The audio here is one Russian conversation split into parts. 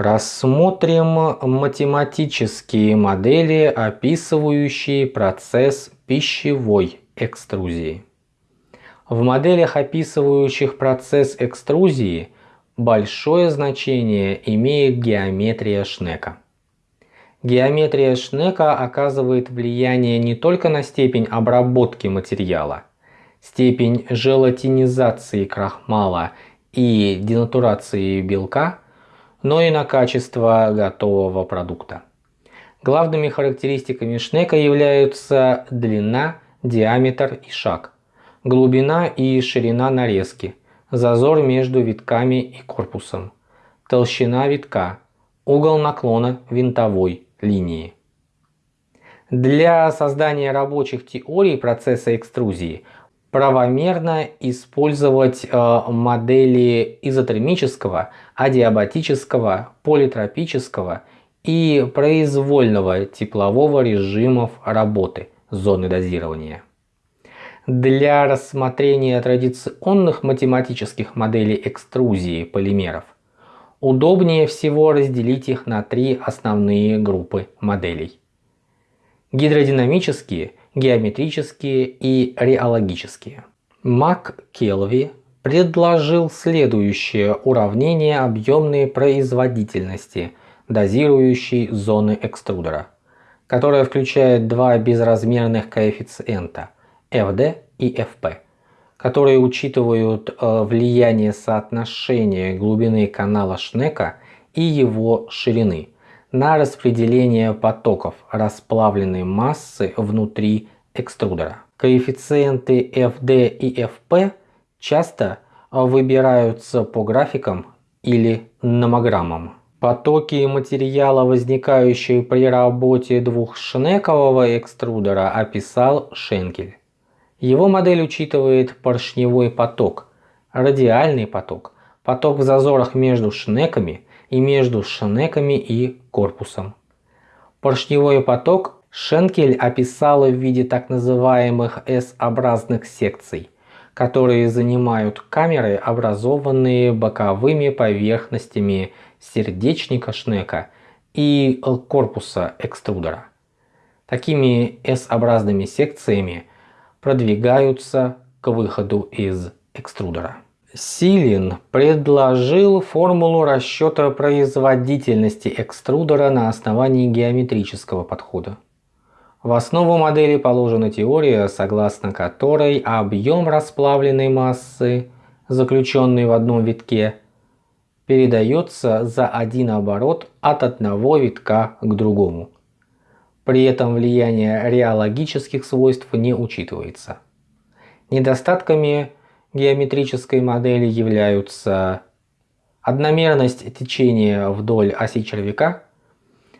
Рассмотрим математические модели, описывающие процесс пищевой экструзии. В моделях, описывающих процесс экструзии, большое значение имеет геометрия Шнека. Геометрия Шнека оказывает влияние не только на степень обработки материала, степень желатинизации крахмала и денатурации белка – но и на качество готового продукта. Главными характеристиками шнека являются длина, диаметр и шаг, глубина и ширина нарезки, зазор между витками и корпусом, толщина витка, угол наклона винтовой линии. Для создания рабочих теорий процесса экструзии правомерно использовать э, модели изотермического, адиабатического, политропического и произвольного теплового режимов работы зоны дозирования. Для рассмотрения традиционных математических моделей экструзии полимеров удобнее всего разделить их на три основные группы моделей. Гидродинамические – геометрические и реологические. Мак Келви предложил следующее уравнение объемной производительности, дозирующей зоны экструдера, которое включает два безразмерных коэффициента FD и FP, которые учитывают э, влияние соотношения глубины канала Шнека и его ширины – на распределение потоков расплавленной массы внутри экструдера. Коэффициенты FD и FP часто выбираются по графикам или номограммам. Потоки материала, возникающие при работе двухшнекового экструдера, описал Шенкель. Его модель учитывает поршневой поток, радиальный поток, поток в зазорах между шнеками и между шнеками и корпусом. Поршневой поток Шенкель описал в виде так называемых S-образных секций, которые занимают камеры, образованные боковыми поверхностями сердечника шнека и корпуса экструдера. Такими S-образными секциями продвигаются к выходу из экструдера. Силин предложил формулу расчета производительности экструдера на основании геометрического подхода. В основу модели положена теория, согласно которой объем расплавленной массы, заключенный в одном витке, передается за один оборот от одного витка к другому. При этом влияние реологических свойств не учитывается. Недостатками геометрической модели являются одномерность течения вдоль оси червяка,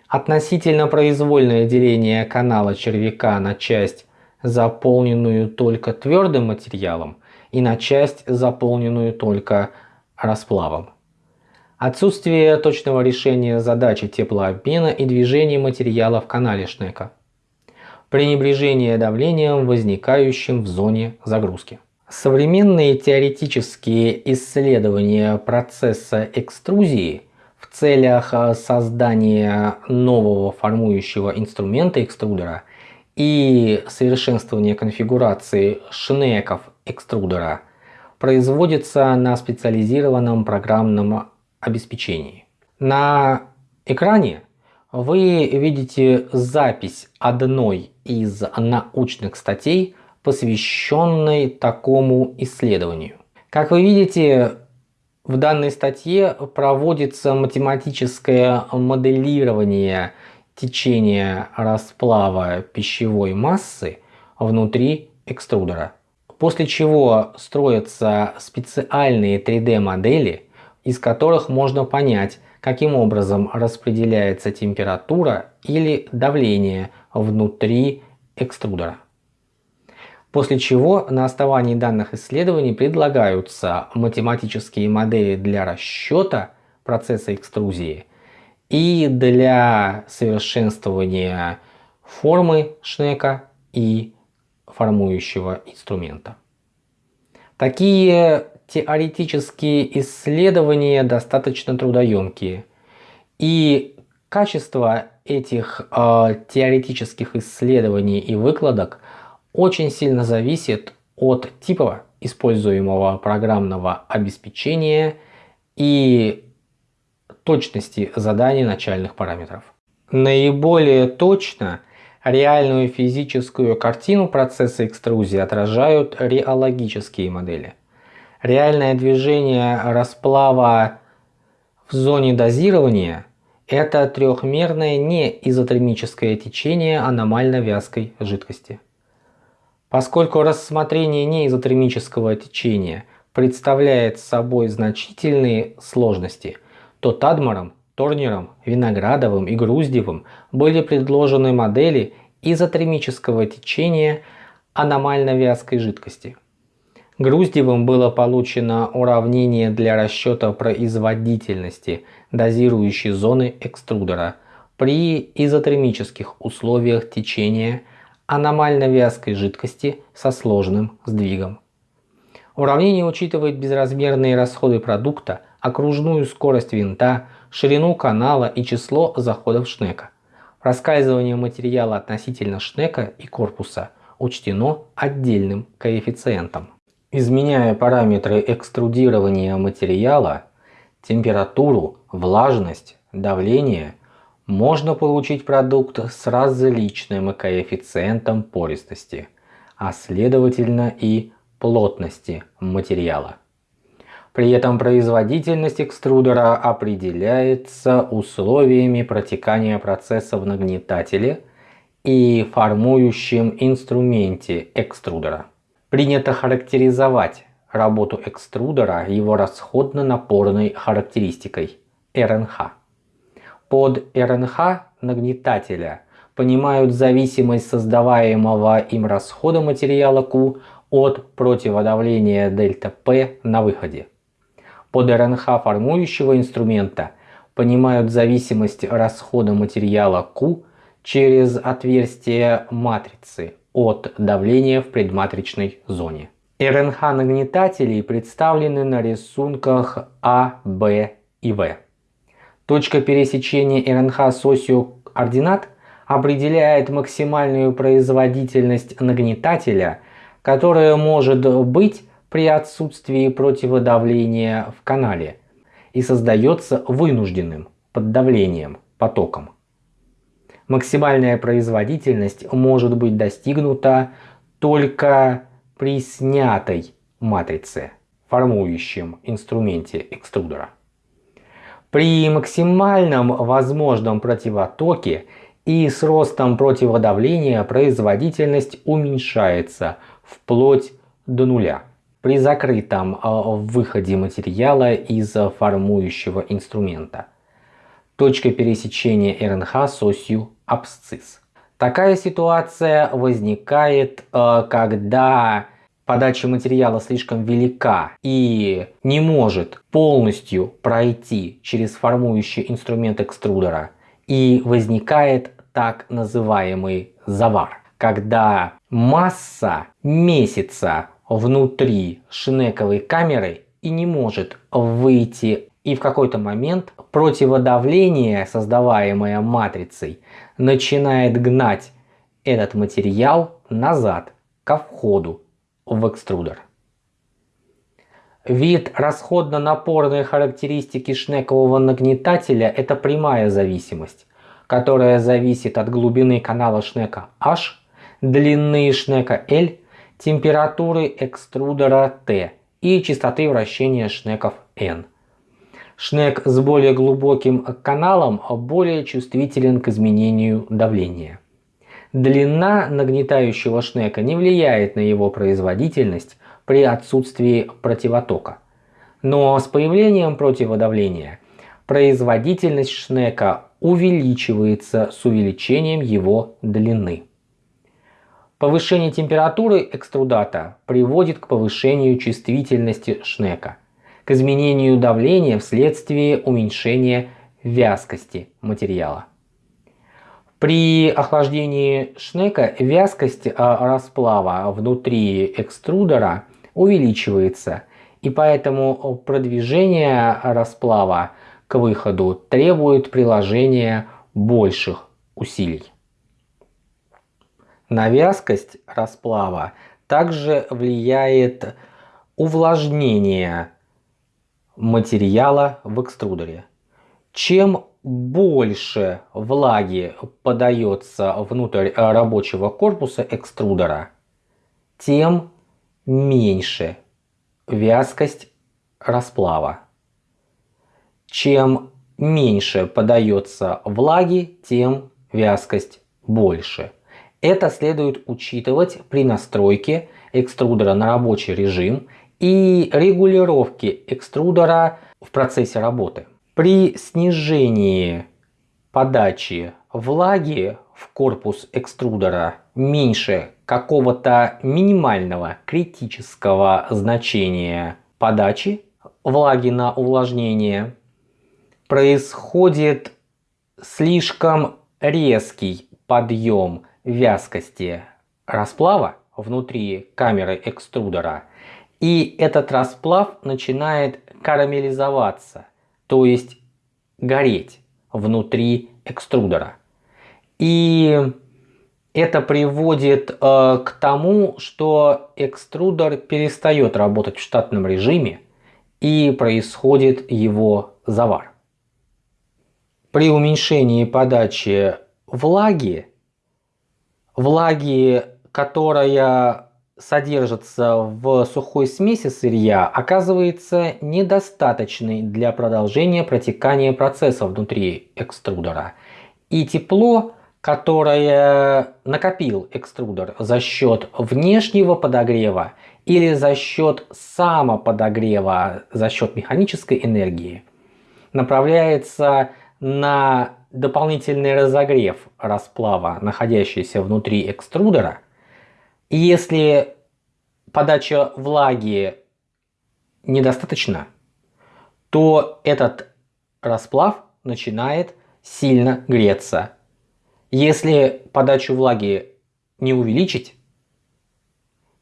относительно произвольное деление канала червяка на часть, заполненную только твердым материалом, и на часть, заполненную только расплавом. Отсутствие точного решения задачи теплообмена и движения материала в канале Шнека. Пренебрежение давлением, возникающим в зоне загрузки. Современные теоретические исследования процесса экструзии в целях э, создания нового формующего инструмента экструдера и совершенствования конфигурации шнеков экструдера производятся на специализированном программном обеспечении. На экране вы видите запись одной из научных статей посвященной такому исследованию. Как вы видите, в данной статье проводится математическое моделирование течения расплава пищевой массы внутри экструдера. После чего строятся специальные 3D модели, из которых можно понять, каким образом распределяется температура или давление внутри экструдера. После чего на основании данных исследований предлагаются математические модели для расчета процесса экструзии и для совершенствования формы шнека и формующего инструмента. Такие теоретические исследования достаточно трудоемкие И качество этих э, теоретических исследований и выкладок очень сильно зависит от типа используемого программного обеспечения и точности заданий начальных параметров. Наиболее точно реальную физическую картину процесса экструзии отражают реологические модели. Реальное движение расплава в зоне дозирования – это трехмерное неизотермическое течение аномально вязкой жидкости. Поскольку рассмотрение неизотермического течения представляет собой значительные сложности, то Тадмаром Торнером, Виноградовым и Груздевым были предложены модели изотермического течения аномально вязкой жидкости. Груздевым было получено уравнение для расчета производительности дозирующей зоны экструдера при изотермических условиях течения аномально вязкой жидкости со сложным сдвигом. Уравнение учитывает безразмерные расходы продукта, окружную скорость винта, ширину канала и число заходов шнека. Раскальзывание материала относительно шнека и корпуса учтено отдельным коэффициентом. Изменяя параметры экструдирования материала, температуру, влажность, давление, можно получить продукт с различным коэффициентом пористости, а следовательно и плотности материала. При этом производительность экструдера определяется условиями протекания процесса в нагнетателе и формующем инструменте экструдера. Принято характеризовать работу экструдера его расходно-напорной характеристикой РНХ. Под РНХ нагнетателя понимают зависимость создаваемого им расхода материала Q от противодавления ΔP на выходе. Под РНХ формующего инструмента понимают зависимость расхода материала Q через отверстие матрицы от давления в предматричной зоне. РНХ нагнетателей представлены на рисунках А, Б и В. Точка пересечения РНХ с осью ординат определяет максимальную производительность нагнетателя, которая может быть при отсутствии противодавления в канале и создается вынужденным под давлением потоком. Максимальная производительность может быть достигнута только при снятой матрице, формующем инструменте экструдера. При максимальном возможном противотоке и с ростом противодавления производительность уменьшается вплоть до нуля при закрытом а, выходе материала из формующего инструмента. Точка пересечения РНХ с осью абсцисс. Такая ситуация возникает, а, когда подача материала слишком велика и не может полностью пройти через формующий инструмент экструдера и возникает так называемый завар, когда масса месяца внутри шнековой камеры и не может выйти. И в какой-то момент противодавление, создаваемое матрицей, начинает гнать этот материал назад ко входу в экструдер. Вид расходно-напорной характеристики шнекового нагнетателя – это прямая зависимость, которая зависит от глубины канала шнека H, длины шнека L температуры экструдера Т и частоты вращения шнеков N. Шнек с более глубоким каналом более чувствителен к изменению давления. Длина нагнетающего шнека не влияет на его производительность при отсутствии противотока. Но с появлением противодавления производительность шнека увеличивается с увеличением его длины. Повышение температуры экструдата приводит к повышению чувствительности шнека, к изменению давления вследствие уменьшения вязкости материала. При охлаждении шнека вязкость а, расплава внутри экструдера увеличивается, и поэтому продвижение расплава к выходу требует приложения больших усилий. На вязкость расплава также влияет увлажнение материала в экструдере. Чем больше влаги подается внутрь рабочего корпуса экструдера, тем меньше вязкость расплава. Чем меньше подается влаги, тем вязкость больше. Это следует учитывать при настройке экструдера на рабочий режим и регулировке экструдера в процессе работы. При снижении подачи влаги в корпус экструдера меньше какого-то минимального критического значения подачи влаги на увлажнение, происходит слишком резкий подъем вязкости расплава внутри камеры экструдера. И этот расплав начинает карамелизоваться, то есть гореть внутри экструдера. И это приводит э, к тому, что экструдер перестает работать в штатном режиме и происходит его завар. При уменьшении подачи влаги влаги, которая содержится в сухой смеси сырья, оказывается недостаточной для продолжения протекания процесса внутри экструдера. И тепло, которое накопил экструдер за счет внешнего подогрева или за счет самоподогрева, за счет механической энергии, направляется на дополнительный разогрев расплава, находящийся внутри экструдера. Если подача влаги недостаточно, то этот расплав начинает сильно греться. Если подачу влаги не увеличить,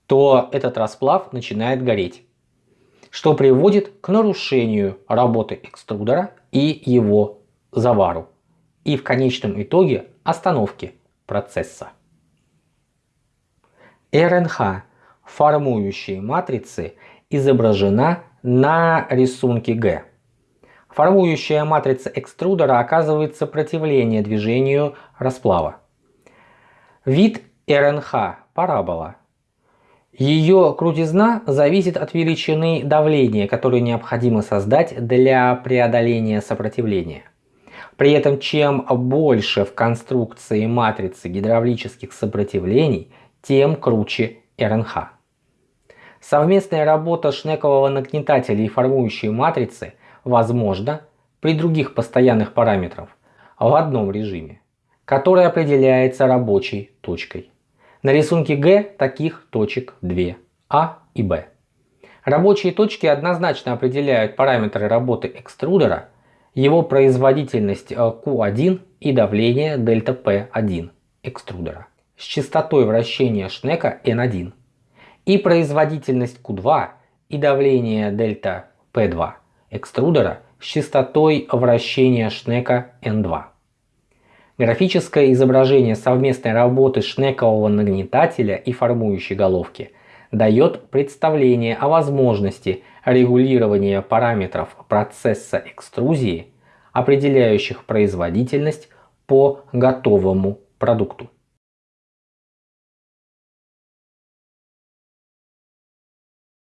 то этот расплав начинает гореть, что приводит к нарушению работы экструдера и его завару и в конечном итоге остановки процесса. РНХ формующей матрицы изображена на рисунке Г. Формующая матрица экструдера оказывает сопротивление движению расплава. Вид РНХ – парабола. Ее крутизна зависит от величины давления, которое необходимо создать для преодоления сопротивления. При этом чем больше в конструкции матрицы гидравлических сопротивлений, тем круче РНХ. Совместная работа шнекового нагнетателя и формующей матрицы возможна при других постоянных параметрах в одном режиме, который определяется рабочей точкой. На рисунке Г таких точек 2 А и Б. Рабочие точки однозначно определяют параметры работы экструдера его производительность Q1 э, и давление дельта P1 экструдера с частотой вращения шнека N1 и производительность Q2 и давление дельта P2 экструдера с частотой вращения шнека N2. Графическое изображение совместной работы шнекового нагнетателя и формующей головки дает представление о возможности регулирования параметров процесса экструзии, определяющих производительность по готовому продукту.